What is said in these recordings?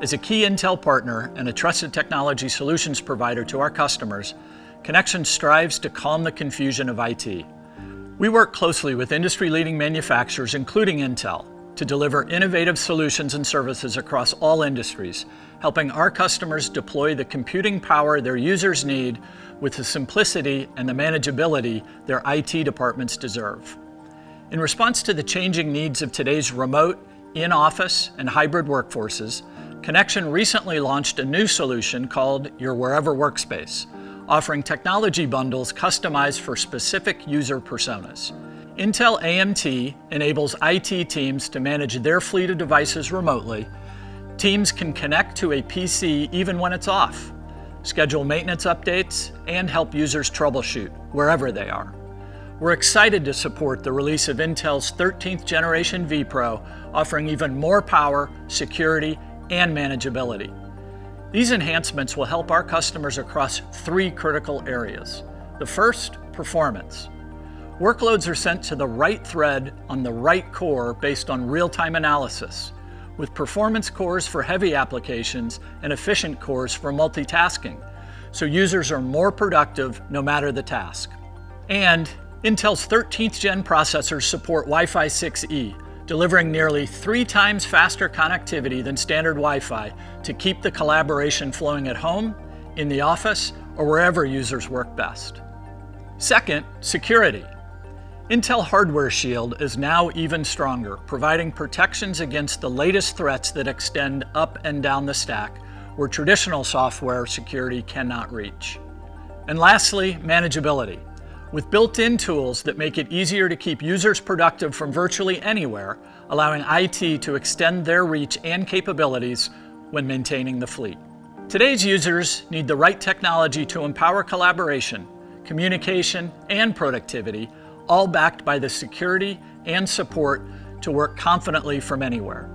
As a key Intel partner and a trusted technology solutions provider to our customers, Connection strives to calm the confusion of IT. We work closely with industry-leading manufacturers, including Intel, to deliver innovative solutions and services across all industries, helping our customers deploy the computing power their users need with the simplicity and the manageability their IT departments deserve. In response to the changing needs of today's remote, in-office, and hybrid workforces, Connection recently launched a new solution called Your Wherever Workspace, offering technology bundles customized for specific user personas. Intel AMT enables IT teams to manage their fleet of devices remotely. Teams can connect to a PC even when it's off, schedule maintenance updates, and help users troubleshoot wherever they are. We're excited to support the release of Intel's 13th generation vPro, offering even more power, security, and manageability. These enhancements will help our customers across three critical areas. The first, performance. Workloads are sent to the right thread on the right core based on real-time analysis, with performance cores for heavy applications and efficient cores for multitasking, so users are more productive no matter the task. And Intel's 13th gen processors support Wi-Fi 6E, delivering nearly three times faster connectivity than standard Wi-Fi to keep the collaboration flowing at home, in the office, or wherever users work best. Second, security. Intel Hardware Shield is now even stronger, providing protections against the latest threats that extend up and down the stack, where traditional software security cannot reach. And lastly, manageability. With built-in tools that make it easier to keep users productive from virtually anywhere, allowing IT to extend their reach and capabilities when maintaining the fleet. Today's users need the right technology to empower collaboration, communication, and productivity, all backed by the security and support to work confidently from anywhere.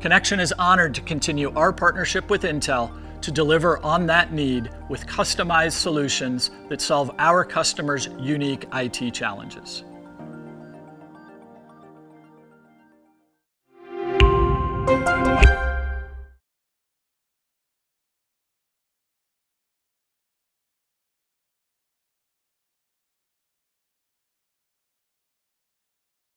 Connection is honored to continue our partnership with Intel to deliver on that need with customized solutions that solve our customers' unique IT challenges.